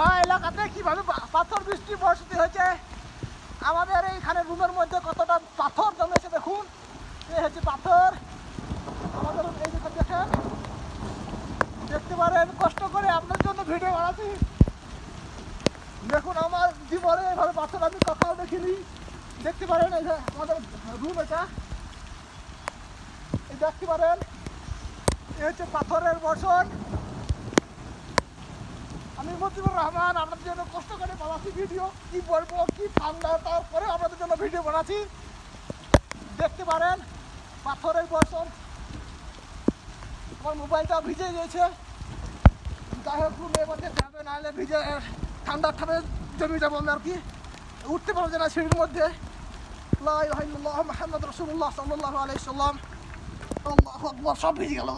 এলাকাতে কীভাবে পাথর বৃষ্টি বর্ষিত হয়েছে? আমাদের এইখানে রুমের মধ্যে কতটা পাথর জমেছে দেখুন। এই হচ্ছে পাথর। আমাদের এই দেখুন দেখেন, দেখতে পারেন, কষ্ট করে আপনার জন্য ভিডিও বানাচ্ছি। দেখুন, আমার জীবনে এভাবে পাথর আমি কখনো দেখিনি। দেখতে পারেন, এই আমাদের রুম এটা। দেখতে পারেন, এই হচ্ছে পাথরের বর্ষণ। আমি মজিবুর রহমান আপনাদের জন্য কষ্ট করে বানাচ্ছি ভিডিও কি বলব, কি ঠান্ডা তারপরে আপনাদের জন্য ভিডিও বানাচ্ছি। দেখতে পারেন, পাথরের বর্ষণ। আমার মোবাইলটা ভিজে গিয়েছে যাই হোক রুমের মধ্যে যাবে, নাহলে ভিজে ঠান্ডা ঠান্ডা জমি যাব আমি আর কি। উঠতে পারব না সিঁড়ির মধ্যে। সাল্লাল্লাহু আলাইহি সাল্লাম সব ভিজে গেল।